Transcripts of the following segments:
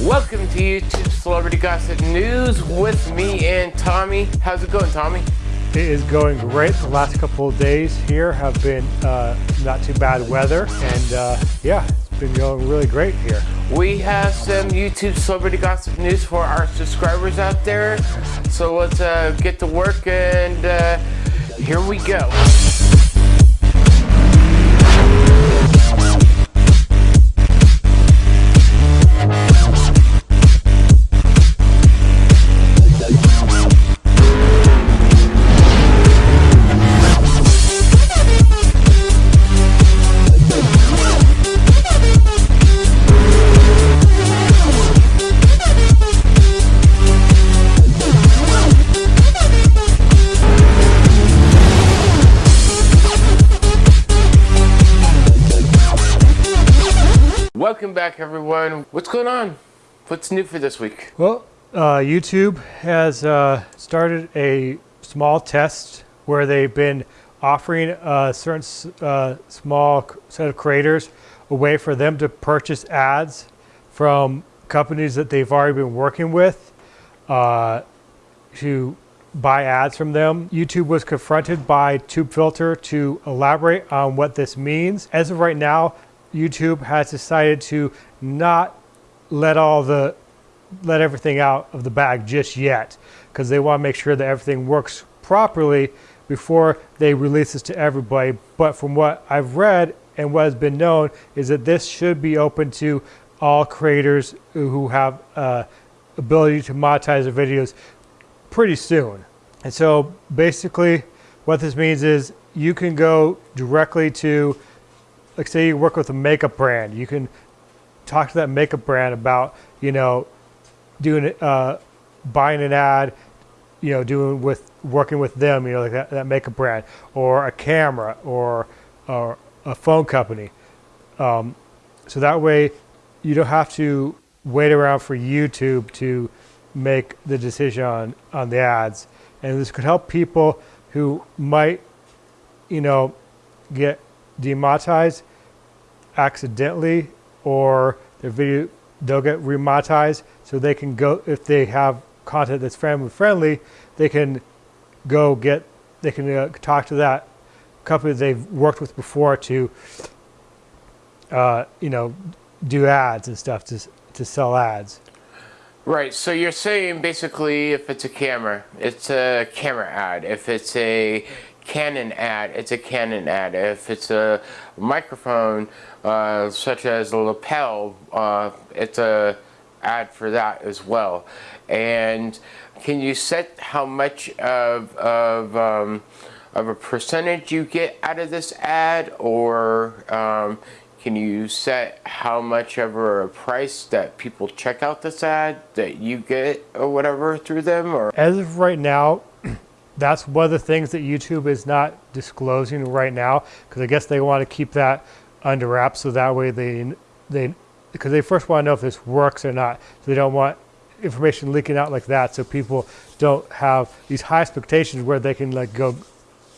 Welcome to YouTube Celebrity Gossip News with me and Tommy. How's it going, Tommy? It is going great. The last couple of days here have been uh, not too bad weather, and uh, yeah, it's been going really great here. We have some YouTube Celebrity Gossip News for our subscribers out there, so let's uh, get to work and uh, here we go. Welcome back, everyone. What's going on? What's new for this week? Well, uh, YouTube has uh, started a small test where they've been offering a certain uh, small set of creators a way for them to purchase ads from companies that they've already been working with uh, to buy ads from them. YouTube was confronted by TubeFilter to elaborate on what this means. As of right now, YouTube has decided to not let all the let everything out of the bag just yet because they want to make sure that everything works properly before they release this to everybody. But from what I've read and what has been known is that this should be open to all creators who have uh, ability to monetize their videos pretty soon. And so basically what this means is you can go directly to like say you work with a makeup brand, you can talk to that makeup brand about, you know, doing uh, buying an ad, you know, doing with working with them, you know, like that, that makeup brand, or a camera, or or a phone company. Um, so that way, you don't have to wait around for YouTube to make the decision on on the ads, and this could help people who might, you know, get demonetized accidentally or their video they'll get remonetized so they can go if they have content that's family friendly they can go get they can uh, talk to that company they've worked with before to uh, you know do ads and stuff to, to sell ads Right, so you're saying basically if it's a camera, it's a camera ad. If it's a Canon ad, it's a Canon ad. If it's a microphone, uh, such as a lapel, uh, it's a ad for that as well. And can you set how much of, of, um, of a percentage you get out of this ad or um, can you set how much of a price that people check out this ad that you get or whatever through them or as of right now that's one of the things that YouTube is not disclosing right now because I guess they want to keep that under wraps so that way they they because they first want to know if this works or not. So they don't want information leaking out like that so people don't have these high expectations where they can like go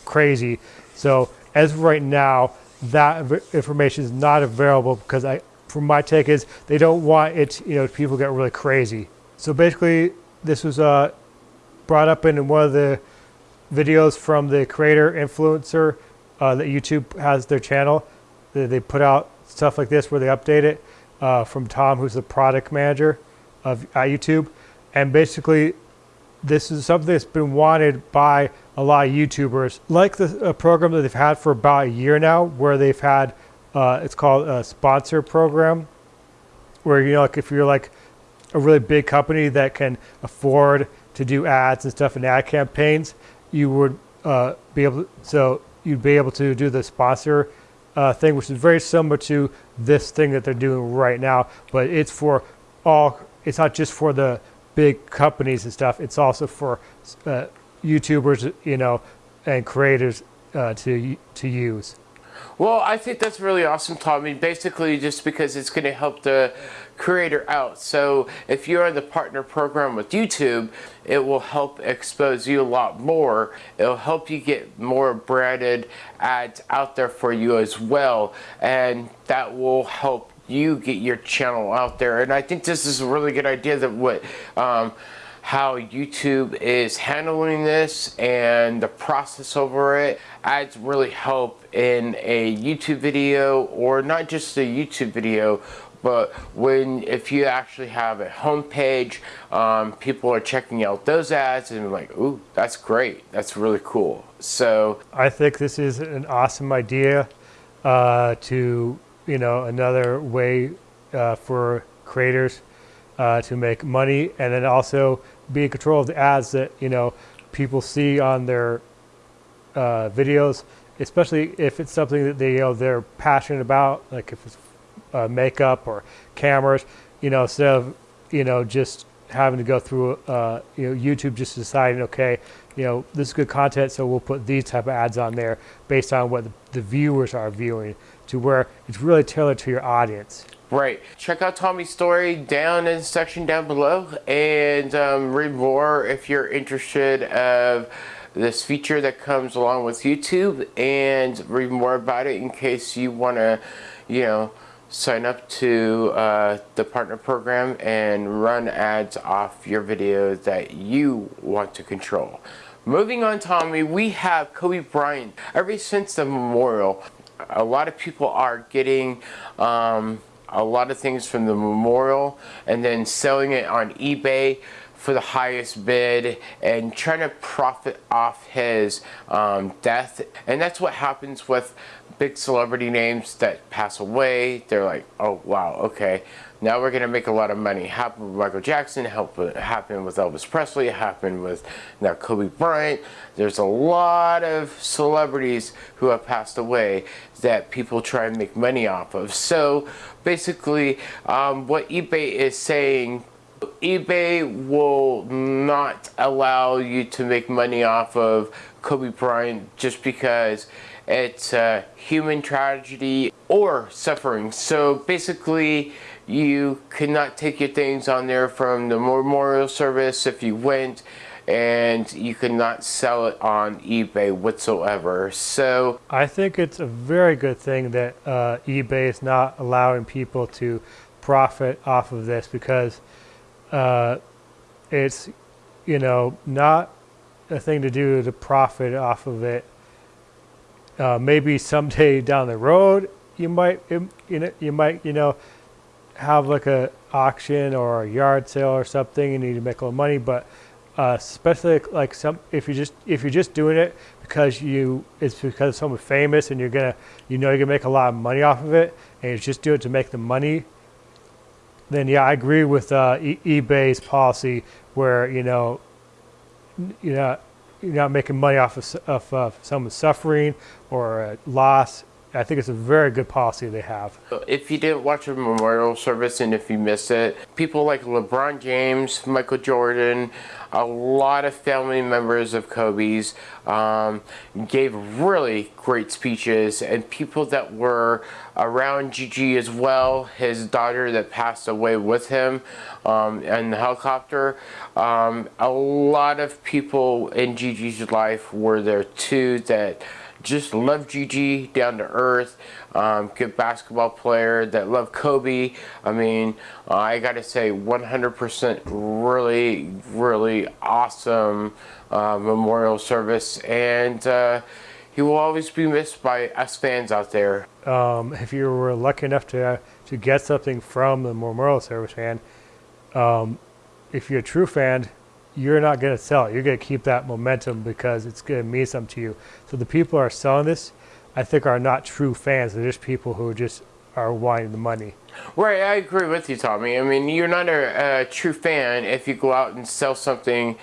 crazy. So as of right now, that information is not available because I, from my take is they don't want it, you know, people get really crazy. So basically this was uh, brought up in one of the videos from the creator influencer uh, that YouTube has their channel. They, they, put out stuff like this where they update it uh, from Tom, who's the product manager of at YouTube. And basically, this is something that's been wanted by a lot of YouTubers, like the program that they've had for about a year now, where they've had uh, it's called a sponsor program, where you know, like if you're like a really big company that can afford to do ads and stuff and ad campaigns, you would uh, be able to, so you'd be able to do the sponsor uh, thing, which is very similar to this thing that they're doing right now, but it's for all, it's not just for the big companies and stuff, it's also for uh, YouTubers, you know, and creators uh, to, to use. Well, I think that's really awesome, Tommy. Basically, just because it's going to help the creator out. So if you're in the partner program with YouTube, it will help expose you a lot more. It'll help you get more branded ads out there for you as well. And that will help you get your channel out there. And I think this is a really good idea that what um, how YouTube is handling this and the process over it. Ads really help in a YouTube video or not just a YouTube video but when if you actually have a homepage um, people are checking out those ads and like ooh that's great. That's really cool. So I think this is an awesome idea uh, to you know another way uh, for creators uh, to make money and then also be in control of the ads that you know people see on their uh, videos especially if it's something that they you know they're passionate about like if it's uh, makeup or cameras, you know, instead of, you know, just having to go through, uh, you know, YouTube just deciding, okay, you know, this is good content, so we'll put these type of ads on there based on what the, viewers are viewing to where it's really tailored to your audience. Right. Check out Tommy's story down in the section down below and um, read more if you're interested of this feature that comes along with YouTube and read more about it in case you want to, you know, sign up to uh, the partner program and run ads off your videos that you want to control. Moving on, Tommy, we have Kobe Bryant. Ever since the memorial, a lot of people are getting um, a lot of things from the memorial and then selling it on eBay for the highest bid and trying to profit off his um, death. And that's what happens with big celebrity names that pass away. They're like, oh wow, okay, now we're gonna make a lot of money. Happened with Michael Jackson, happened with Elvis Presley, happened with now Kobe Bryant. There's a lot of celebrities who have passed away that people try and make money off of. So basically, um, what eBay is saying eBay will not allow you to make money off of Kobe Bryant just because it's a human tragedy or suffering. So basically, you cannot take your things on there from the memorial service if you went and you cannot sell it on eBay whatsoever. So I think it's a very good thing that uh, eBay is not allowing people to profit off of this because uh, it's you know not a thing to do to profit off of it. Uh, maybe someday down the road you might you know you might you know have like a auction or a yard sale or something. And you need to make a little money, but uh, especially like some if you just if you're just doing it because you it's because someone famous and you're gonna you know you're gonna make a lot of money off of it and you just do it to make the money then yeah, I agree with uh, e- eBay's policy where you know you're not you're not making money off of, of uh, someone suffering or a loss. I think it's a very good policy they have. If you didn't watch the memorial service and if you missed it, people like LeBron James, Michael Jordan, a lot of family members of Kobe's um, gave really great speeches and people that were around Gigi as well, his daughter that passed away with him um, in the helicopter. Um, a lot of people in Gigi's life were there too that just love Gigi, down to earth, um, good basketball player that love Kobe. I mean, uh, I got to say 100% really, really awesome uh, memorial service. And uh, he will always be missed by us fans out there. Um, if you were lucky enough to, to get something from the memorial service fan, um, if you're a true fan, you're not going to sell it. You're going to keep that momentum because it's going to mean something to you. So the people who are selling this, I think, are not true fans. They're just people who just are wanting the money. Right, I agree with you, Tommy. I mean, you're not a, a true fan if you go out and sell something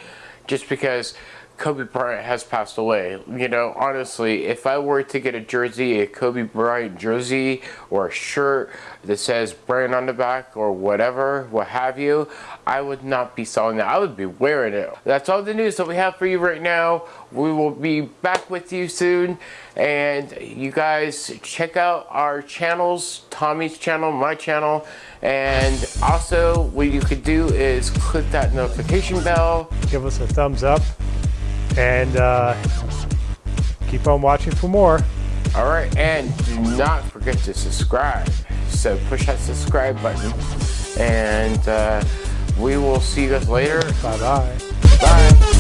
just because Kobe Bryant has passed away. You know, honestly, if I were to get a jersey, a Kobe Bryant jersey, or a shirt that says Bryant on the back, or whatever, what have you, I would not be selling that. I would be wearing it. That's all the news that we have for you right now. We will be back with you soon. And you guys check out our channels, Tommy's channel, my channel. And also, what you could do is click that notification bell. Give us a thumbs up and uh, keep on watching for more. All right, and do not forget to subscribe. So push that subscribe button, and uh, we will see you guys later. Bye bye. Bye.